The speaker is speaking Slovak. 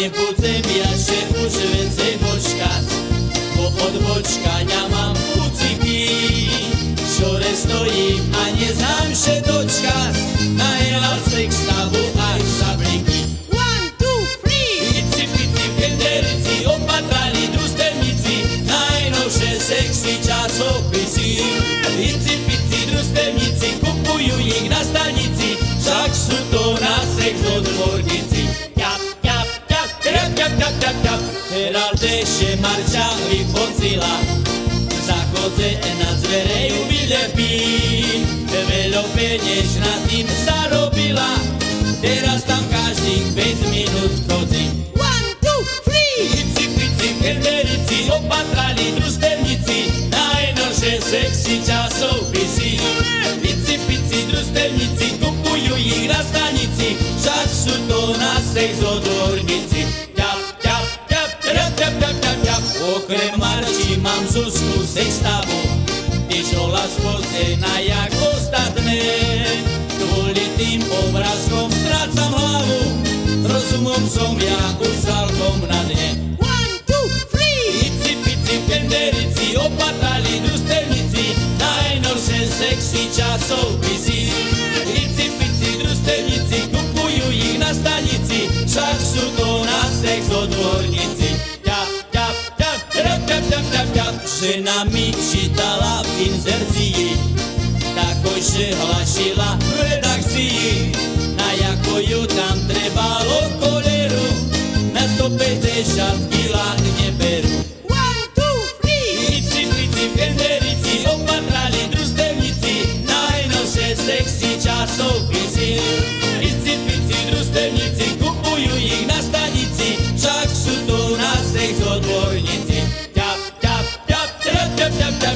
nie potem ja się użyłem ťap, ťap, ťap, ťap, ťap. Heraldeše marča vyfocila, za koze na zvereju vylepí. Veľo penieš na tým zarobila, teraz tam každých 5 minút chodí. One, two, three! Ici, pici, kenderici, opatrali družstevníci, najnovšie sexy časopisy. Ici, pici, družstevníci, kupujú ich na stanici, však sú to na sex odborníci. Okrem Marči mám Zuzku sextavu, tiež hola spocená jak ostatné. Kvôli tým obrázkom strácam hlavu, rozumom som ja už celkom na dne. One, two, three! Ici, pici, kenderici, opatrali družstevníci, najnovšie sexy časopisy. Žena mi čítala v inzercii, takoj že hlašila v redakcii, na jako ju tam trebalo koleru, na 150 Da da